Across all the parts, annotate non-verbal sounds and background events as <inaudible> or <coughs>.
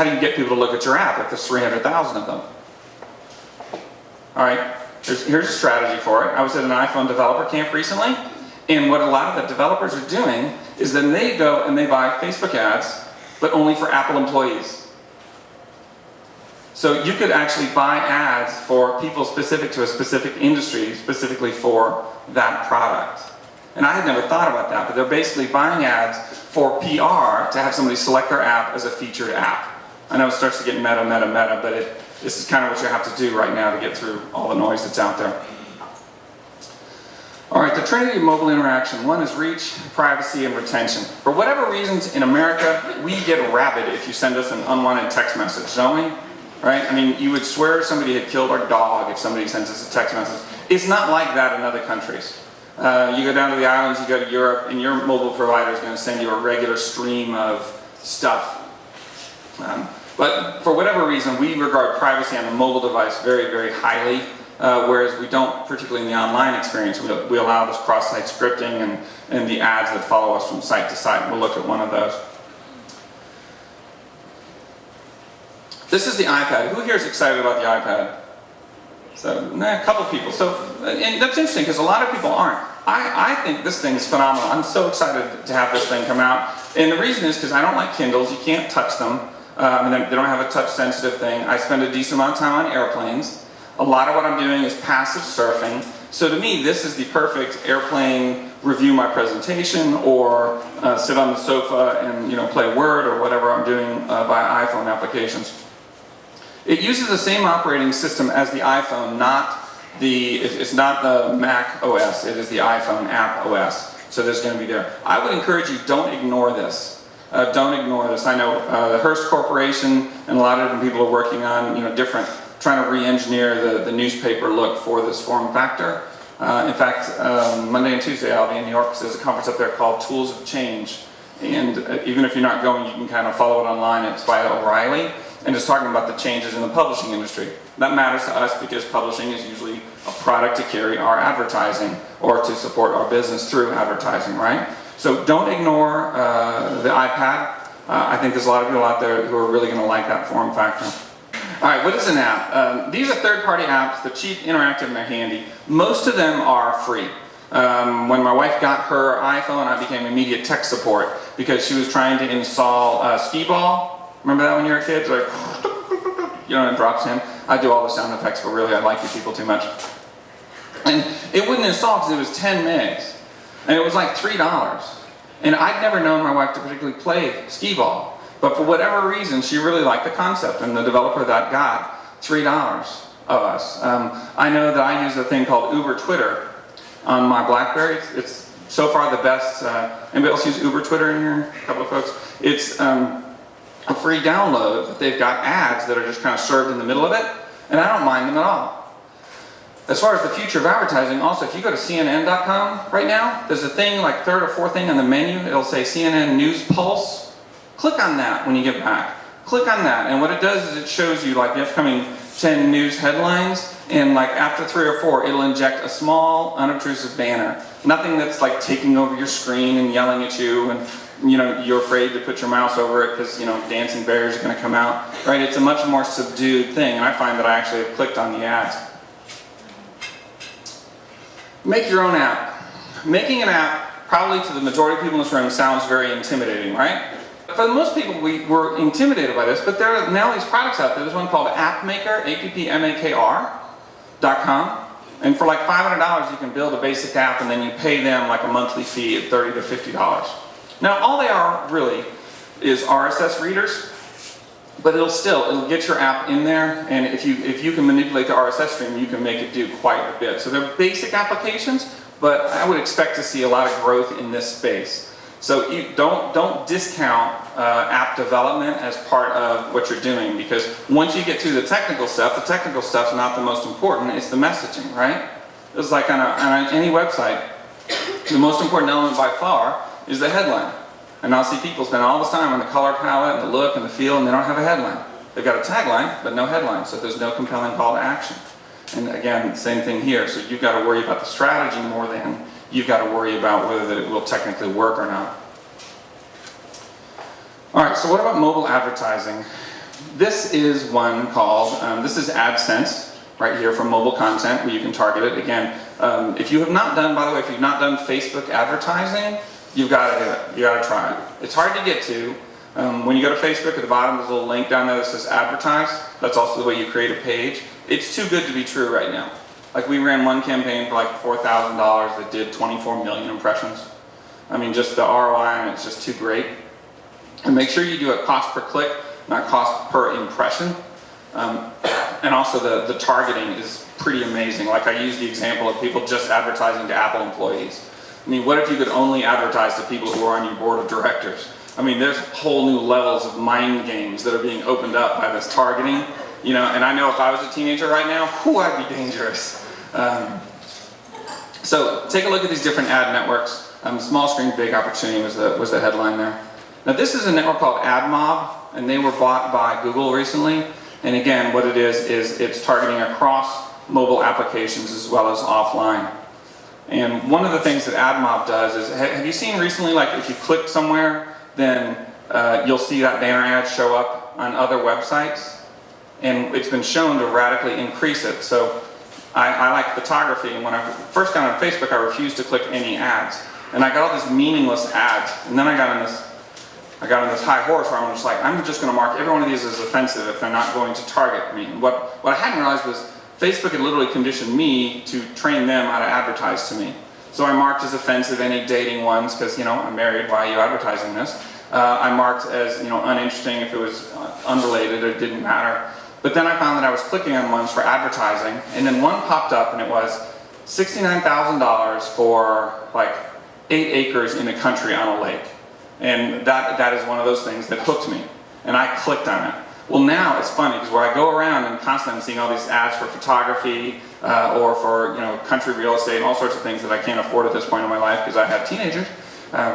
how do you get people to look at your app if there's 300,000 of them? All right, here's, here's a strategy for it. I was at an iPhone developer camp recently, and what a lot of the developers are doing is then they go and they buy Facebook ads, but only for Apple employees. So you could actually buy ads for people specific to a specific industry, specifically for that product. And I had never thought about that, but they're basically buying ads for PR to have somebody select their app as a featured app. I know it starts to get meta, meta, meta, but it, this is kind of what you have to do right now to get through all the noise that's out there. All right, the trinity of mobile interaction. One is reach, privacy, and retention. For whatever reasons in America, we get rabid if you send us an unwanted text message, don't we? Right? I mean, you would swear somebody had killed our dog if somebody sends us a text message. It's not like that in other countries. Uh, you go down to the islands, you go to Europe, and your mobile provider is going to send you a regular stream of stuff. Um, but for whatever reason, we regard privacy on a mobile device very, very highly, uh, whereas we don't, particularly in the online experience, we, we allow this cross-site scripting and, and the ads that follow us from site to site. We'll look at one of those. This is the iPad. Who here is excited about the iPad? So, nah, a couple people. So, and that's interesting because a lot of people aren't. I, I think this thing is phenomenal. I'm so excited to have this thing come out. And the reason is because I don't like Kindles. You can't touch them. Um, they don't have a touch sensitive thing. I spend a decent amount of time on airplanes. A lot of what I'm doing is passive surfing. So to me, this is the perfect airplane review my presentation or uh, sit on the sofa and you know play Word or whatever I'm doing uh, by iPhone applications. It uses the same operating system as the iPhone, not the, it's not the Mac OS, it is the iPhone app OS. So there's going to be there. I would encourage you, don't ignore this. Uh, don't ignore this. I know uh, the Hearst Corporation and a lot of different people are working on, you know, different, trying to re-engineer the, the newspaper look for this form factor. Uh, in fact, um, Monday and Tuesday I'll be in New York because there's a conference up there called Tools of Change. And uh, even if you're not going, you can kind of follow it online. It's by O'Reilly and just talking about the changes in the publishing industry. That matters to us because publishing is usually a product to carry our advertising or to support our business through advertising, right? So don't ignore uh, the iPad. Uh, I think there's a lot of people out there who are really going to like that form factor. All right, what is an app? Um, these are third-party apps. They're cheap, interactive, and they're handy. Most of them are free. Um, when my wife got her iPhone, I became immediate tech support because she was trying to install uh, Skee-Ball, Remember that when you were a kid? Like, <laughs> you know, it drops in. I do all the sound effects, but really I like you people too much. And it wouldn't install because it was 10 megs. And it was like $3. And I'd never known my wife to particularly play skee-ball. But for whatever reason, she really liked the concept. And the developer that got $3 of us. Um, I know that I use a thing called Uber Twitter on my BlackBerry. It's, it's so far the best. Uh, anybody else use Uber Twitter in here? A couple of folks. It's um, a free download they've got ads that are just kind of served in the middle of it, and I don't mind them at all. As far as the future of advertising, also if you go to CNN.com right now, there's a thing like third or fourth thing on the menu, it'll say CNN News Pulse. Click on that when you get back. Click on that, and what it does is it shows you like the upcoming 10 news headlines, and like after three or four, it'll inject a small, unobtrusive banner. Nothing that's like taking over your screen and yelling at you and you know, you're afraid to put your mouse over it because, you know, dancing bears are going to come out, right? It's a much more subdued thing, and I find that I actually have clicked on the ads. Make your own app. Making an app, probably to the majority of people in this room, sounds very intimidating, right? For most people, we were intimidated by this, but there are now these products out there. There's one called AppMaker, com. And for like $500, you can build a basic app, and then you pay them like a monthly fee of 30 to $50. Now all they are really is RSS readers, but it'll still, it'll get your app in there and if you, if you can manipulate the RSS stream, you can make it do quite a bit. So they're basic applications, but I would expect to see a lot of growth in this space. So you don't, don't discount uh, app development as part of what you're doing because once you get to the technical stuff, the technical stuff's not the most important, it's the messaging, right? It's like on, a, on any website, the most important element by far is the headline. And I'll see people spend all this time on the color palette and the look and the feel and they don't have a headline. They've got a tagline, but no headline, so there's no compelling call to action. And again, same thing here. So you've got to worry about the strategy more than you've got to worry about whether that it will technically work or not. All right, so what about mobile advertising? this is one called, um, this is AdSense, right here from mobile content where you can target it. Again, um, if you have not done, by the way, if you've not done Facebook advertising, you've got to do it. You got to try it. It's hard to get to. Um, when you go to Facebook at the bottom, there's a little link down there that says advertise. That's also the way you create a page. It's too good to be true right now. Like we ran one campaign for like $4,000 that did 24 million impressions. I mean, just the ROI on it's just too great. And make sure you do it cost per click, not cost per impression. Um, <coughs> and also the, the targeting is pretty amazing. Like I use the example of people just advertising to Apple employees. I mean, what if you could only advertise to people who are on your board of directors? I mean, there's whole new levels of mind games that are being opened up by this targeting. You know, and I know if I was a teenager right now, <laughs> whoo, I'd be dangerous. Um, so take a look at these different ad networks. Um, small screen, big opportunity was the, was the headline there. Now this is a network called AdMob, and they were bought by Google recently. And again, what it is, is it's targeting across mobile applications as well as offline. And one of the things that AdMob does is, have you seen recently, like if you click somewhere, then uh, you'll see that banner ad show up on other websites? And it's been shown to radically increase it. So I, I like photography, and when I first got on Facebook, I refused to click any ads. And I got all these meaningless ads, and then I got on this I got on this high horse where I'm just like, I'm just going to mark every one of these as offensive if they're not going to target me. And what, what I hadn't realized was Facebook had literally conditioned me to train them how to advertise to me. So I marked as offensive any dating ones because, you know, I'm married, why are you advertising this? Uh, I marked as, you know, uninteresting if it was unrelated or didn't matter. But then I found that I was clicking on ones for advertising, and then one popped up and it was $69,000 for like eight acres in a country on a lake. And that, that is one of those things that hooked me. And I clicked on it. Well now it's funny because where I go around and constantly I'm seeing all these ads for photography uh, or for you know country real estate and all sorts of things that I can't afford at this point in my life because I have teenagers. Um,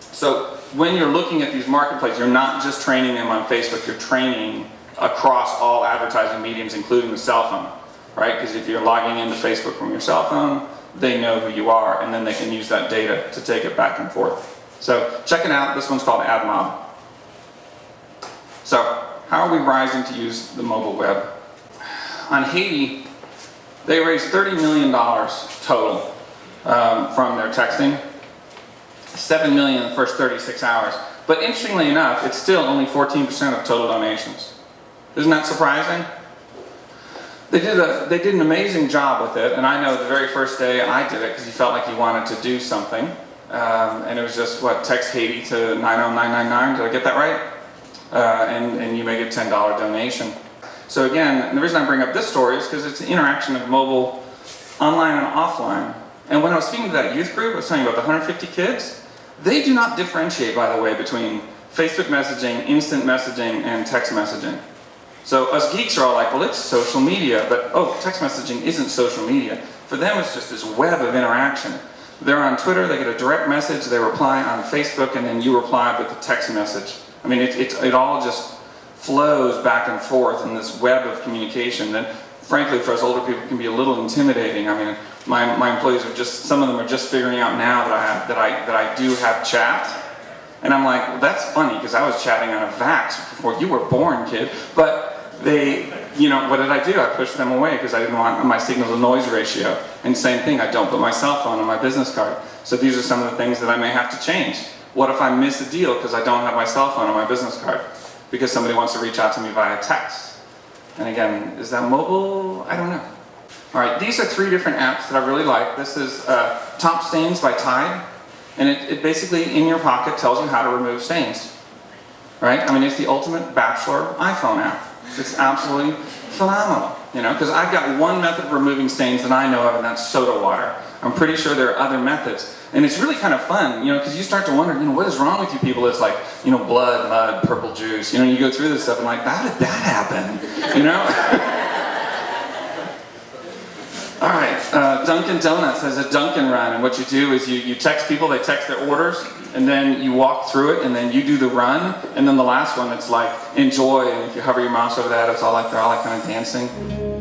so when you're looking at these marketplaces, you're not just training them on Facebook, you're training across all advertising mediums, including the cell phone, right? Because if you're logging into Facebook from your cell phone, they know who you are, and then they can use that data to take it back and forth. So check it out. This one's called AdMob. So how are we rising to use the mobile web? On Haiti, they raised $30 million total um, from their texting. 7 million in the first 36 hours. But interestingly enough, it's still only 14% of total donations. Isn't that surprising? They did, a, they did an amazing job with it, and I know the very first day I did it because you felt like you wanted to do something. Um, and it was just, what, text Haiti to 90999, did I get that right? Uh, and, and you make a $10 donation. So again, the reason I bring up this story is because it's the interaction of mobile, online and offline. And when I was speaking to that youth group, I was talking about the 150 kids, they do not differentiate, by the way, between Facebook messaging, instant messaging, and text messaging. So us geeks are all like, well, it's social media, but oh, text messaging isn't social media. For them, it's just this web of interaction. They're on Twitter, they get a direct message, they reply on Facebook, and then you reply with a text message. I mean, it, it, it all just flows back and forth in this web of communication that, frankly, for us older people can be a little intimidating. I mean, my, my employees are just, some of them are just figuring out now that I, have, that I, that I do have chat. And I'm like, well, that's funny, because I was chatting on a VAX before you were born, kid. But they, you know, what did I do? I pushed them away because I didn't want my signal to noise ratio. And same thing, I don't put my cell phone on my business card. So these are some of the things that I may have to change. What if I miss a deal because I don't have my cell phone on my business card? Because somebody wants to reach out to me via text. And again, is that mobile? I don't know. All right, these are three different apps that I really like. This is uh, Top Stains by Tide. And it, it basically, in your pocket, tells you how to remove stains. Right? I mean, it's the ultimate bachelor iPhone app. It's absolutely phenomenal, you know, because I've got one method of removing stains that I know of, and that's soda water. I'm pretty sure there are other methods. And it's really kind of fun, you know, because you start to wonder, you know, what is wrong with you people? It's like, you know, blood, mud, purple juice. You know, you go through this stuff and like, how did that happen? You know? <laughs> All right, uh, Dunkin' Donuts has a Dunkin' run, and what you do is you, you text people, they text their orders, and then you walk through it, and then you do the run, and then the last one, it's like, enjoy, and if you hover your mouse over that, it's all like, they're all like kind of dancing.